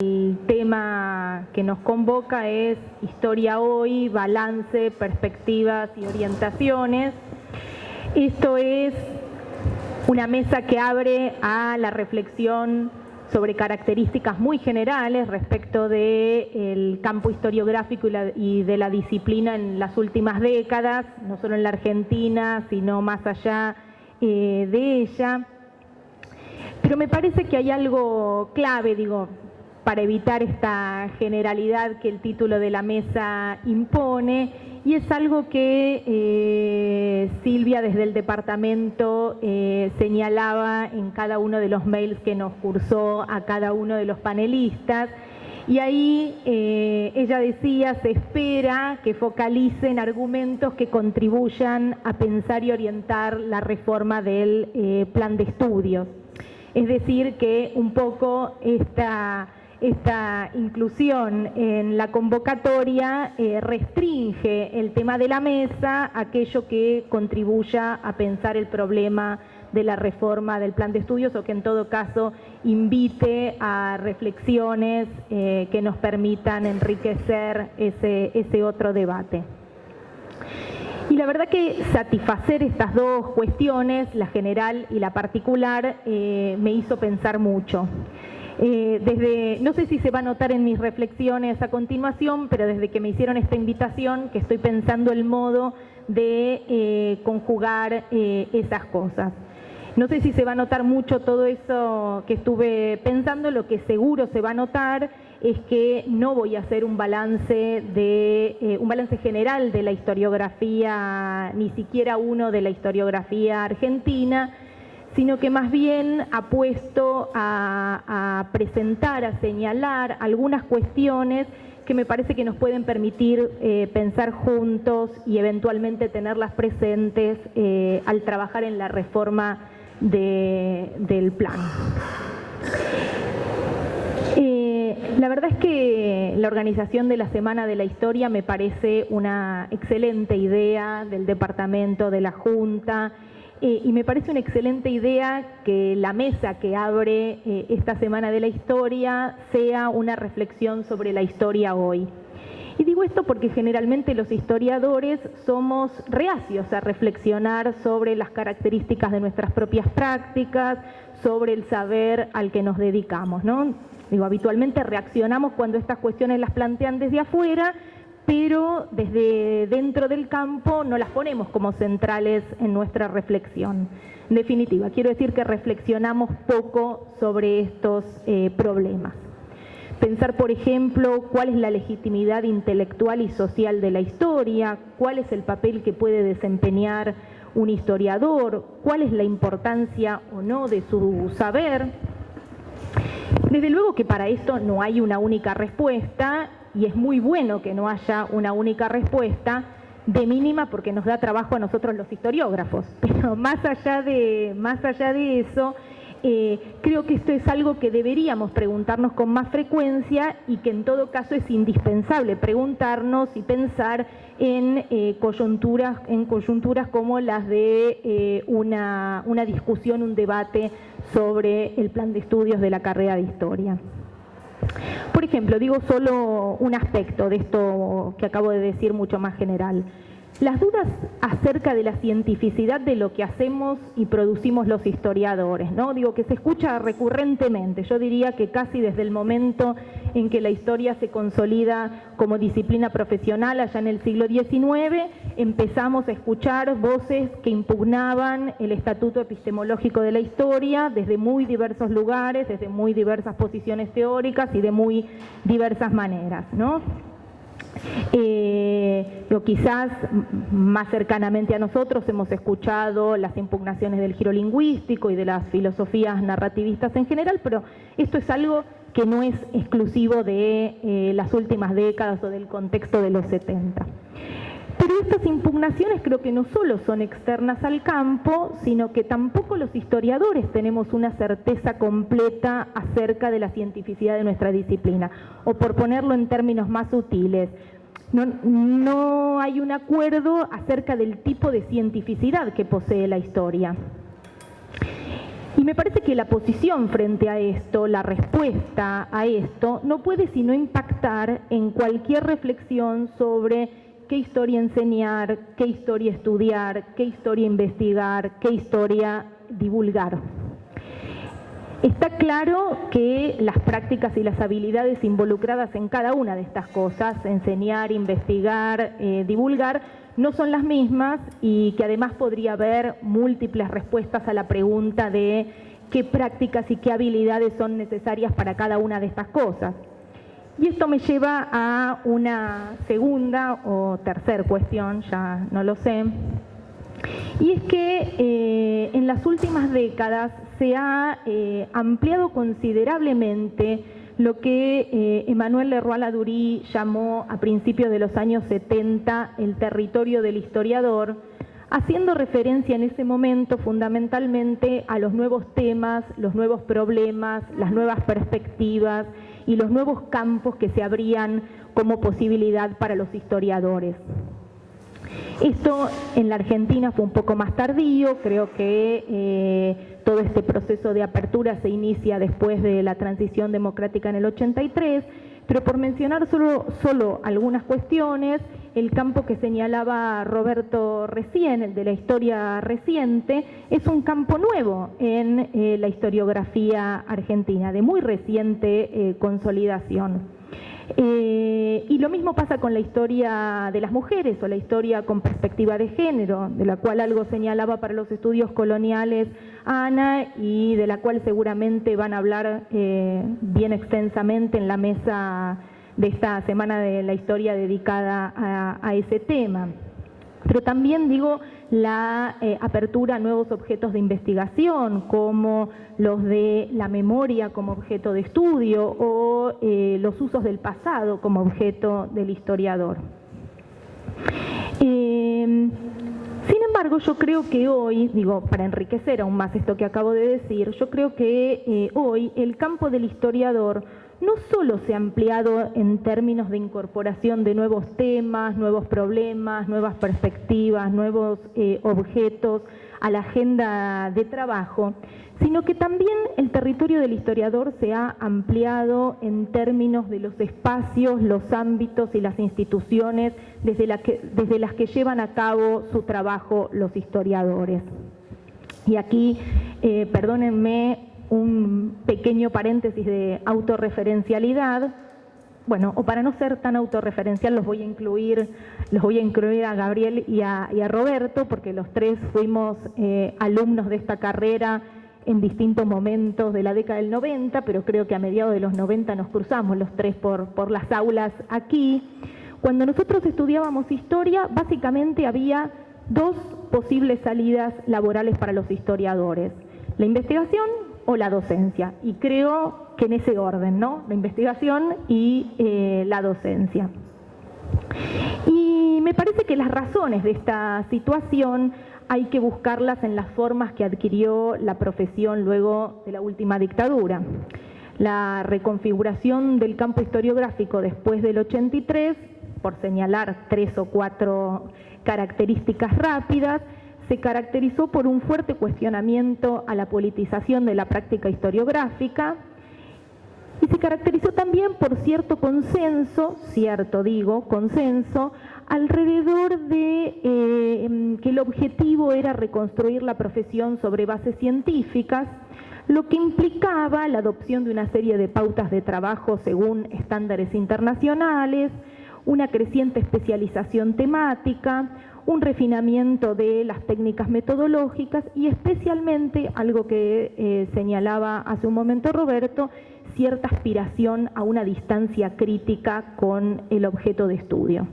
El tema que nos convoca es Historia hoy, balance, perspectivas y orientaciones. Esto es una mesa que abre a la reflexión sobre características muy generales respecto del campo historiográfico y, de la disciplina en las últimas décadas, no solo en la Argentina, sino más allá eh, de ella. Pero me parece que hay algo clave, digo, para evitar esta generalidad que el título de la mesa impone y es algo que eh, Silvia desde el departamento eh, señalaba en cada uno de los mails que nos cursó a cada uno de los panelistas y ahí eh, ella decía, se espera que focalicen argumentos que contribuyan a pensar y orientar la reforma del plan de estudios. Es decir, que un poco esta esta inclusión en la convocatoria eh, restringe el tema de la mesa aquello que contribuya a pensar el problema de la reforma del plan de estudios o que en todo caso invite a reflexiones eh, que nos permitan enriquecer ese, otro debate. Y la verdad que satisfacer estas dos cuestiones, la general y la particular, eh, me hizo pensar mucho. Eh, desde, no sé si se va a notar en mis reflexiones a continuación, pero desde que me hicieron esta invitación, que estoy pensando el modo de eh, conjugar eh, esas cosas. No sé si se va a notar mucho todo eso que estuve pensando, lo que seguro se va a notar es que no voy a hacer un balance de un balance general de la historiografía, ni siquiera uno de la historiografía argentina, sino que más bien apuesto a, a presentar, a señalar algunas cuestiones que me parece que nos pueden permitir eh, pensar juntos y eventualmente tenerlas presentes eh, al trabajar en la reforma del plan. Eh, la verdad es que la organización de la Semana de la Historia me parece una excelente idea del Departamento, de la Junta, eh, y me parece una excelente idea que la mesa que abre eh, esta Semana de la Historia sea una reflexión sobre la historia hoy. Y digo esto porque generalmente los historiadores somos reacios a reflexionar sobre las características de nuestras propias prácticas, sobre el saber al que nos dedicamos. ¿no? Digo, habitualmente reaccionamos cuando estas cuestiones las plantean desde afuera pero desde dentro del campo no las ponemos como centrales en nuestra reflexión. En definitiva, quiero decir que reflexionamos poco sobre estos eh, problemas. Pensar, por ejemplo, cuál es la legitimidad intelectual y social de la historia, cuál es el papel que puede desempeñar un historiador, cuál es la importancia o no de su saber. Desde luego que para esto no hay una única respuesta y es muy bueno que no haya una única respuesta, de mínima porque nos da trabajo a nosotros los historiógrafos. Pero más allá de, más allá de eso, eh, creo que esto es algo que deberíamos preguntarnos con más frecuencia y que en todo caso es indispensable preguntarnos y pensar en, eh, coyunturas, en coyunturas como las de eh, una, una discusión, un debate sobre el plan de estudios de la carrera de historia. Por ejemplo, digo solo un aspecto de esto que acabo de decir mucho más general. Las dudas acerca de la cientificidad de lo que hacemos y producimos los historiadores, ¿no? Digo que se escucha recurrentemente, yo diría que casi desde el momento en que la historia se consolida como disciplina profesional allá en el siglo XIX, empezamos a escuchar voces que impugnaban el estatuto epistemológico de la historia desde muy diversos lugares, desde muy diversas posiciones teóricas y de muy diversas maneras, ¿no? Eh, quizás más cercanamente a nosotros hemos escuchado las impugnaciones del giro lingüístico y de las filosofías narrativistas en general, pero esto es algo que no es exclusivo de eh, las últimas décadas o del contexto de los 70. Pero estas impugnaciones creo que no solo son externas al campo, sino que tampoco los historiadores tenemos una certeza completa acerca de la cientificidad de nuestra disciplina. O por ponerlo en términos más sutiles, no, no hay un acuerdo acerca del tipo de cientificidad que posee la historia. Y me parece que la posición frente a esto, la respuesta a esto, no puede sino impactar en cualquier reflexión sobre qué historia enseñar, qué historia estudiar, qué historia investigar, qué historia divulgar. Está claro que las prácticas y las habilidades involucradas en cada una de estas cosas, enseñar, investigar, eh, divulgar, no son las mismas y que además podría haber múltiples respuestas a la pregunta de qué prácticas y qué habilidades son necesarias para cada una de estas cosas. Y esto me lleva a una segunda o tercera cuestión, ya no lo sé, y es que eh, en las últimas décadas se ha eh, ampliado considerablemente lo que eh, Emmanuel Leroy Ladurie llamó a principios de los años 70 el territorio del historiador, haciendo referencia en ese momento fundamentalmente a los nuevos temas, los nuevos problemas, las nuevas perspectivas y los nuevos campos que se abrían como posibilidad para los historiadores. Esto en la Argentina fue un poco más tardío, creo que eh, todo este proceso de apertura se inicia después de la transición democrática en el 83, pero por mencionar solo, solo algunas cuestiones, el campo que señalaba Roberto recién, el de la historia reciente, es un campo nuevo en eh, la historiografía argentina, de muy reciente eh, consolidación. Eh, y lo mismo pasa con la historia de las mujeres o la historia con perspectiva de género, de la cual algo señalaba para los estudios coloniales Ana y de la cual seguramente van a hablar eh, bien extensamente en la mesa de esta semana de la historia dedicada a ese tema. Pero también digo la eh, apertura a nuevos objetos de investigación, como los de la memoria como objeto de estudio o eh, los usos del pasado como objeto del historiador. Em, sin embargo, yo creo que hoy, digo, para enriquecer aún más esto que acabo de decir, yo creo que eh, hoy el campo del historiador no solo se ha ampliado en términos de incorporación de nuevos temas, nuevos problemas, nuevas perspectivas, nuevos eh, objetos a la agenda de trabajo, sino que también el territorio del historiador se ha ampliado en términos de los espacios, los ámbitos y las instituciones desde, las que llevan a cabo su trabajo los historiadores. Y aquí, eh, perdónenme un pequeño paréntesis de autorreferencialidad. Bueno, o para no ser tan autorreferencial los voy a incluir, los voy a incluir a Gabriel y a, Roberto, porque los tres fuimos eh, alumnos de esta carrera en distintos momentos de la década del 90, pero creo que a mediados de los 90 nos cruzamos los tres por, por las aulas aquí. Cuando nosotros estudiábamos historia, básicamente había dos posibles salidas laborales para los historiadores. La investigación o la docencia. Y creo que en ese orden, ¿no? La investigación y eh, la docencia. Y me parece que las razones de esta situación hay que buscarlas en las formas que adquirió la profesión luego de la última dictadura. La reconfiguración del campo historiográfico después del 83, por señalar tres o cuatro características rápidas, se caracterizó por un fuerte cuestionamiento a la politización de la práctica historiográfica y se caracterizó también por cierto consenso, cierto digo, consenso, alrededor de eh, que el objetivo era reconstruir la profesión sobre bases científicas, lo que implicaba la adopción de una serie de pautas de trabajo según estándares internacionales, una creciente especialización temática, un refinamiento de las técnicas metodológicas y especialmente, algo que eh, señalaba hace un momento Roberto, cierta aspiración a una distancia crítica con el objeto de estudio.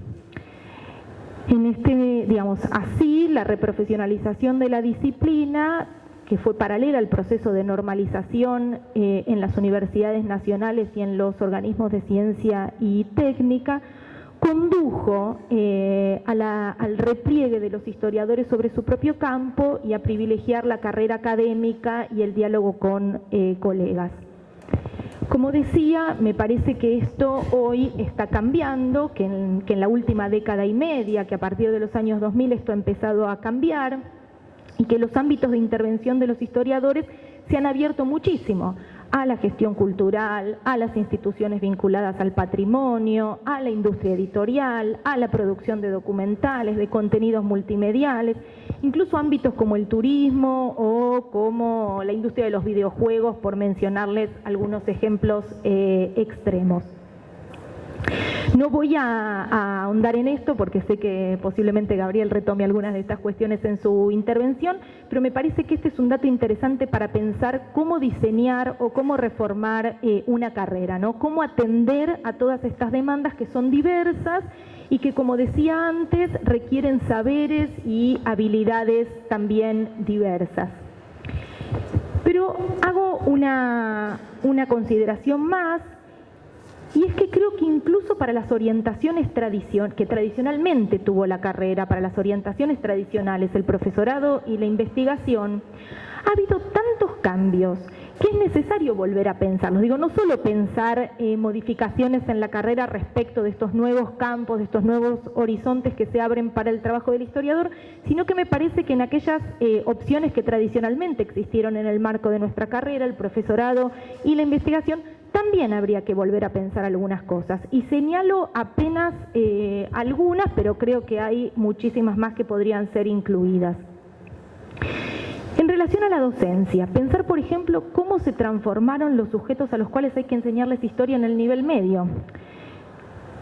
En este, digamos, así, la reprofesionalización de la disciplina, que fue paralela al proceso de normalización eh, en las universidades nacionales y en los organismos de ciencia y técnica, condujo eh, al repliegue de los historiadores sobre su propio campo y a privilegiar la carrera académica y el diálogo con eh, colegas. Como decía, me parece que esto hoy está cambiando, que en, que en la última década y media, que a partir de los años 2000 esto ha empezado a cambiar, y que los ámbitos de intervención de los historiadores se han abierto muchísimo a la gestión cultural, a las instituciones vinculadas al patrimonio, a la industria editorial, a la producción de documentales, de contenidos multimediales, incluso ámbitos como el turismo o como la industria de los videojuegos, por mencionarles algunos ejemplos eh, extremos. No voy a, ahondar en esto porque sé que posiblemente Gabriel retome algunas de estas cuestiones en su intervención, pero me parece que este es un dato interesante para pensar cómo diseñar o cómo reformar eh, una carrera, ¿no? Cómo atender a todas estas demandas que son diversas y que, como decía antes, requieren saberes y habilidades también diversas. Pero hago una, una consideración más y es que creo que incluso para las orientaciones que tradicionalmente tuvo la carrera, para las orientaciones tradicionales, el profesorado y la investigación, ha habido tantos cambios que es necesario volver a pensarlos. Digo, no solo pensar eh, modificaciones en la carrera respecto de estos nuevos campos, de estos nuevos horizontes que se abren para el trabajo del historiador, sino que me parece que en aquellas eh, opciones que tradicionalmente existieron en el marco de nuestra carrera, el profesorado y la investigación, también habría que volver a pensar algunas cosas. Y señalo apenas eh, algunas, pero creo que hay muchísimas más que podrían ser incluidas. Relación a la docencia, pensar, por ejemplo, cómo se transformaron los sujetos a los cuales hay que enseñarles historia en el nivel medio.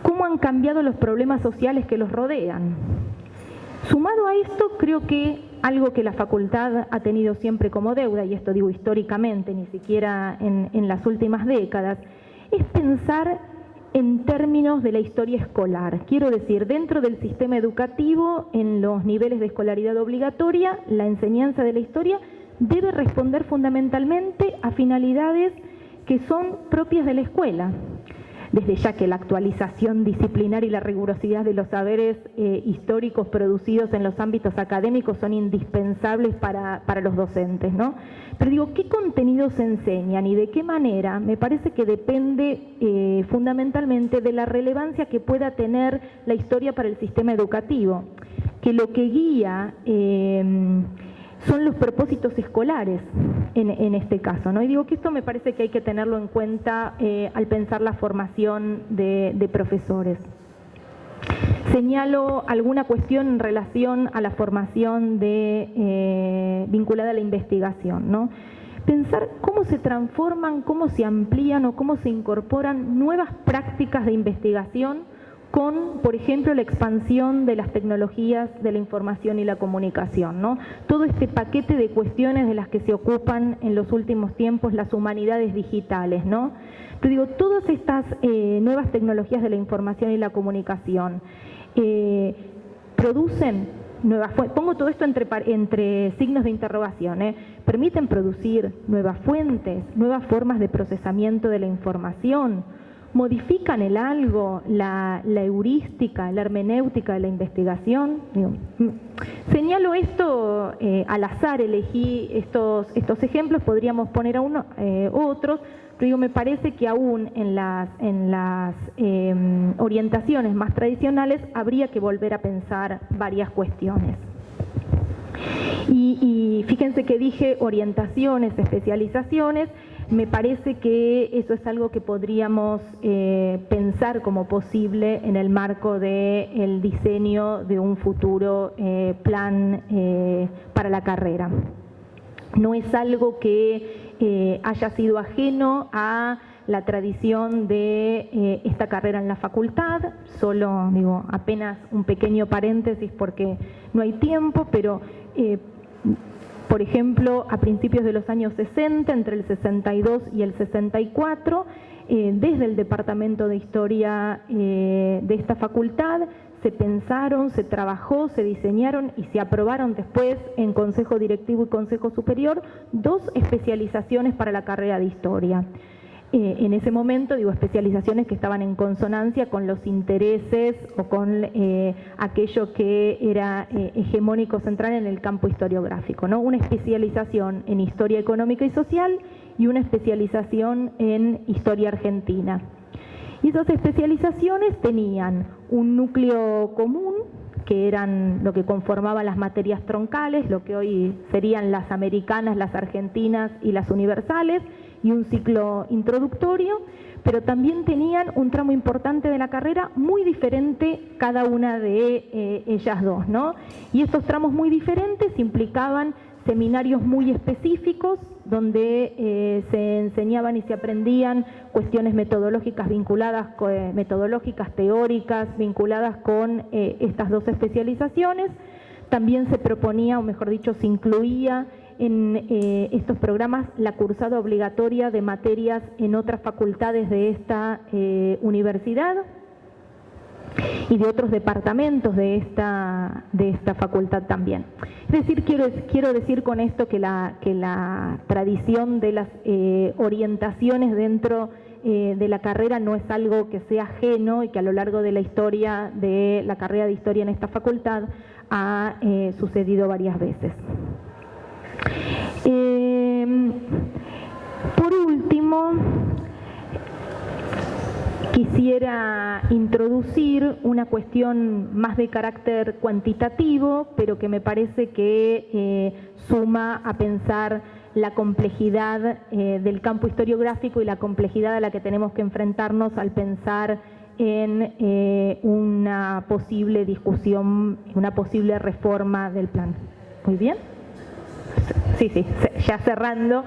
Cómo han cambiado los problemas sociales que los rodean. Sumado a esto, creo que algo que la facultad ha tenido siempre como deuda, y esto digo históricamente, ni siquiera en, las últimas décadas, es pensar en términos de la historia escolar. Quiero decir, dentro del sistema educativo, en los niveles de escolaridad obligatoria, la enseñanza de la historia debe responder fundamentalmente a finalidades que son propias de la escuela desde ya que la actualización disciplinar y la rigurosidad de los saberes eh, históricos producidos en los ámbitos académicos son indispensables para, los docentes, ¿no? Pero digo, ¿qué contenidos se enseñan y de qué manera? Me parece que depende eh, fundamentalmente de la relevancia que pueda tener la historia para el sistema educativo, que lo que guía... Eh, son los propósitos escolares en, este caso. ¿no? Y digo que esto me parece que hay que tenerlo en cuenta eh, al pensar la formación de, profesores. Señalo alguna cuestión en relación a la formación de, eh, vinculada a la investigación. ¿no? Pensar cómo se transforman, cómo se amplían o cómo se incorporan nuevas prácticas de investigación con, por ejemplo, la expansión de las tecnologías de la información y la comunicación. ¿no? Todo este paquete de cuestiones de las que se ocupan en los últimos tiempos las humanidades digitales. ¿no? Pero digo, todas estas eh, nuevas tecnologías de la información y la comunicación eh, producen nuevas pongo todo esto entre, entre signos de interrogación, ¿eh? permiten producir nuevas fuentes, nuevas formas de procesamiento de la información, modifican el algo, la, heurística, la hermenéutica de la investigación. Mm, señalo esto eh, al azar, elegí estos, estos ejemplos, podríamos poner a uno, eh, otros, pero me parece que aún en las, en las em, orientaciones más tradicionales habría que volver a pensar varias cuestiones. Y, y fíjense que dije orientaciones, especializaciones, me parece que eso es algo que podríamos eh, pensar como posible en el marco del diseño de un futuro eh, plan eh, para la carrera. No es algo que haya sido ajeno a la tradición de esta carrera en la facultad, solo digo apenas un pequeño paréntesis porque no hay tiempo, pero por ejemplo, a principios de los años 60, entre el 62 y el 64, eh, desde el Departamento de Historia eh, de esta facultad, se pensaron, se trabajó, se diseñaron y se aprobaron después en Consejo Directivo y Consejo Superior dos especializaciones para la carrera de Historia. Eh, en ese momento, digo, especializaciones que estaban en consonancia con los intereses o con eh, aquello que era eh, hegemónico central en el campo historiográfico, ¿no? Una especialización en historia económica y social y una especialización en historia argentina. Y esas especializaciones tenían un núcleo común que eran lo que conformaban las materias troncales, lo que hoy serían las americanas, las argentinas y las universales, y un ciclo introductorio, pero también tenían un tramo importante de la carrera muy diferente cada una de eh, ellas dos, ¿no? Y estos tramos muy diferentes implicaban seminarios muy específicos donde eh, se enseñaban y se aprendían cuestiones metodológicas vinculadas, eh, metodológicas teóricas vinculadas con estas dos especializaciones. También se proponía, o mejor dicho, se incluía en eh, estos programas la cursada obligatoria de materias en otras facultades de esta eh, universidad y de otros departamentos de esta, de esta facultad también. Es decir, quiero, quiero decir con esto que la, que la tradición de las eh, orientaciones dentro de la carrera no es algo que sea ajeno y que a lo largo de la historia de la carrera de historia en esta facultad ha sucedido varias veces. Em, por último, quisiera introducir una cuestión más de carácter cuantitativo, pero que me parece que eh, suma a pensar la complejidad eh, del campo historiográfico y la complejidad a la que tenemos que enfrentarnos al pensar en eh, una posible discusión, una posible reforma del plan. Muy bien sí, sí, ya cerrando.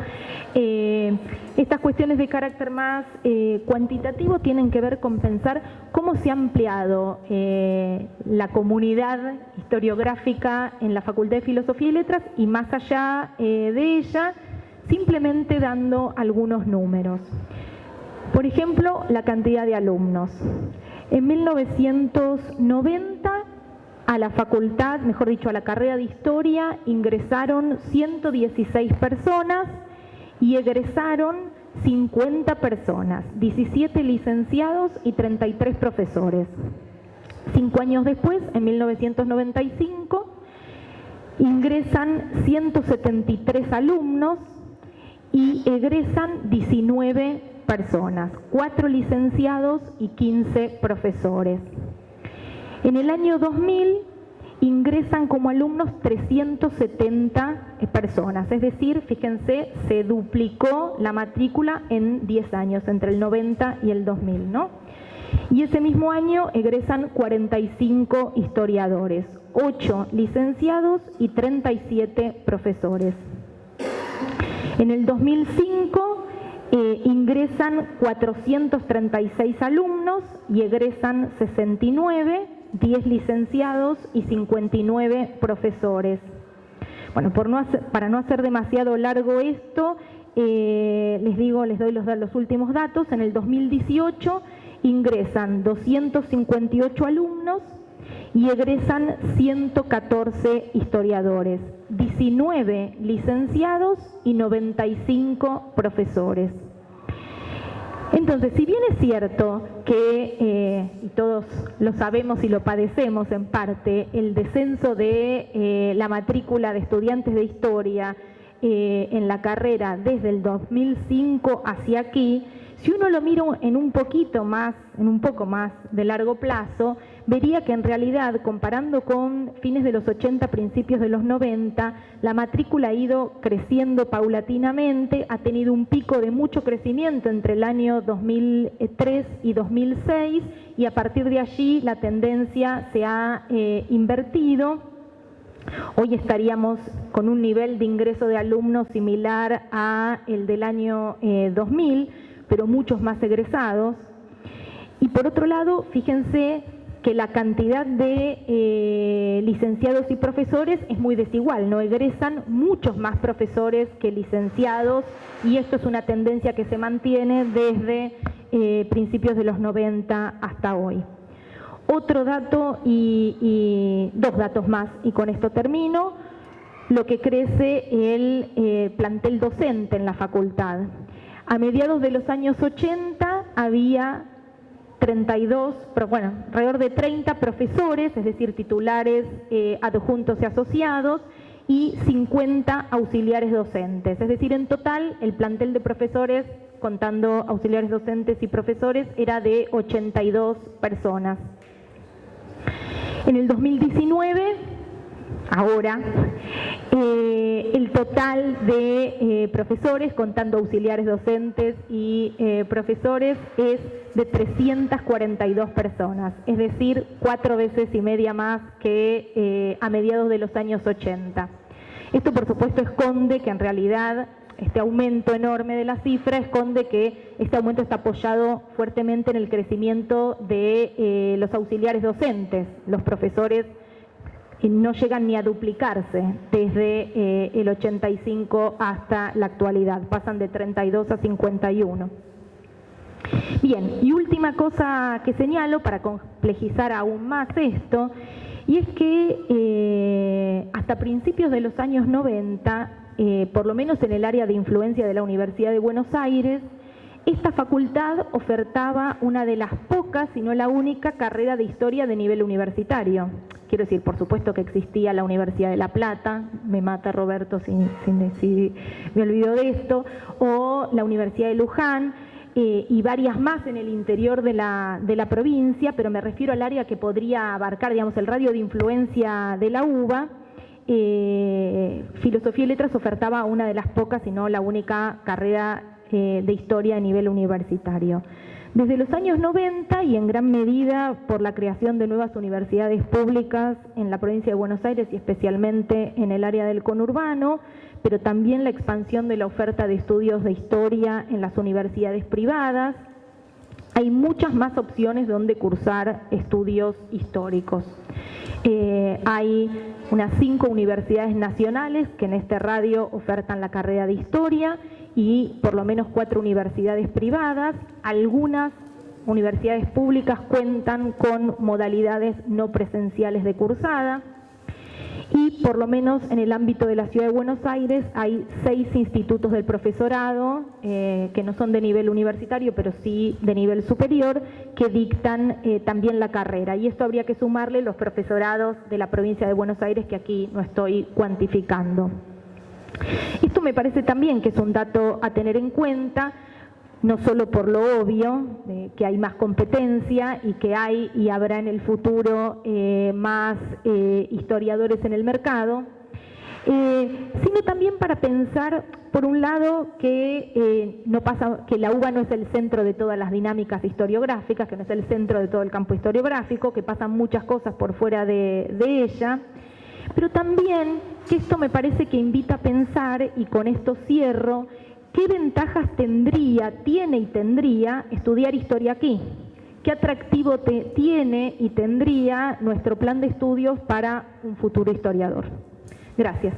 Eh, estas cuestiones de carácter más eh, cuantitativo tienen que ver con pensar cómo se ha ampliado eh, la comunidad historiográfica en la Facultad de Filosofía y Letras y más allá de ella, simplemente dando algunos números. Por ejemplo, la cantidad de alumnos. En 1990 a la facultad, mejor dicho, a la carrera de historia, ingresaron 116 personas y egresaron 50 personas, 17 licenciados y 33 profesores. Cinco años después, en 1995, ingresan 173 alumnos y egresan 19 personas, 4 licenciados y 15 profesores. En el año 2000 ingresan como alumnos 370 eh, personas, es decir, fíjense, se duplicó la matrícula en 10 años, entre el 90 y el 2000, ¿no? Y ese mismo año egresan 45 historiadores, 8 licenciados y 37 profesores. En el 2005 eh, ingresan 436 alumnos y egresan 69 10 licenciados y 59 profesores. Bueno, para no hacer demasiado largo esto, eh, les digo, les doy los, los últimos datos. En el 2018 ingresan 258 alumnos y egresan 114 historiadores, 19 licenciados y 95 profesores. Entonces, si bien es cierto que, eh, y todos lo sabemos y lo padecemos en parte, el descenso de eh, la matrícula de estudiantes de historia eh, en la carrera desde el 2005 hacia aquí, si uno lo mira en un poquito más, en un poco más de largo plazo, vería que en realidad, comparando con fines de los 80, principios de los 90, la matrícula ha ido creciendo paulatinamente, ha tenido un pico de mucho crecimiento entre el año 2003 y 2006 y a partir de allí la tendencia se ha eh, invertido. Hoy estaríamos con un nivel de ingreso de alumnos similar a el del año 2000, eh, pero muchos más egresados. Y por otro lado, fíjense que la cantidad de eh, licenciados y profesores es muy desigual, no egresan muchos más profesores que licenciados y esto es una tendencia que se mantiene desde eh, principios de los 90 hasta hoy. Otro dato y, dos datos más y con esto termino, lo que crece el eh, plantel docente en la facultad. A mediados de los años 80 había 32, bueno, alrededor de 30 profesores, es decir, titulares eh, adjuntos y asociados, y 50 auxiliares docentes. Es decir, en total el plantel de profesores, contando auxiliares docentes y profesores, era de 82 personas. En el 2019, ahora, eh, el total de eh, profesores, contando auxiliares docentes y profesores, es de 342 personas, es decir, cuatro veces y media más que a mediados de los años 80. Esto, por supuesto, esconde que en realidad este aumento enorme de la cifra esconde que este aumento está apoyado fuertemente en el crecimiento de eh, los auxiliares docentes. Los profesores eh, no llegan ni a duplicarse desde eh, el 85 hasta la actualidad, pasan de 32 a 51. Bien, y última cosa que señalo para complejizar aún más esto, y es que hasta principios de los años 90 eh, por lo menos en el área de influencia de la Universidad de Buenos Aires, esta facultad ofertaba una de las pocas, si no la única, carrera de historia de nivel universitario. Quiero decir, por supuesto que existía la Universidad de La Plata, me mata Roberto sin, decir, me olvido de esto, o la Universidad de Luján, eh, y varias más en el interior de la, de la provincia, pero me refiero al área que podría abarcar, digamos, el radio de influencia de la UBA, eh, Filosofía y Letras ofertaba una de las pocas, y no la única carrera eh, de historia a nivel universitario. Desde los años 90 y en gran medida por la creación de nuevas universidades públicas en la provincia de Buenos Aires y especialmente en el área del conurbano, pero también la expansión de la oferta de estudios de historia en las universidades privadas, hay muchas más opciones donde cursar estudios históricos. Eh, hay unas cinco universidades nacionales que en este radio ofertan la carrera de historia y por lo menos cuatro universidades privadas. Algunas universidades públicas cuentan con modalidades no presenciales de cursada y por lo menos en el ámbito de la Ciudad de Buenos Aires hay seis institutos del profesorado eh, que no son de nivel universitario pero sí de nivel superior que dictan eh, también la carrera y esto habría que sumarle los profesorados de la provincia de Buenos Aires que aquí no estoy cuantificando. Esto me parece también que es un dato a tener en cuenta no solo por lo obvio, que hay más competencia y que hay y habrá en el futuro eh, más eh, historiadores en el mercado, eh, sino también para pensar, por un lado, que, no pasa, que la UBA no es el centro de todas las dinámicas historiográficas, que no es el centro de todo el campo historiográfico, que pasan muchas cosas por fuera de, de ella, pero también que esto me parece que invita a pensar, y con esto cierro, ¿qué ventajas tendría, tiene y tendría estudiar historia aquí? ¿Qué atractivo tiene y tendría nuestro plan de estudios para un futuro historiador? Gracias.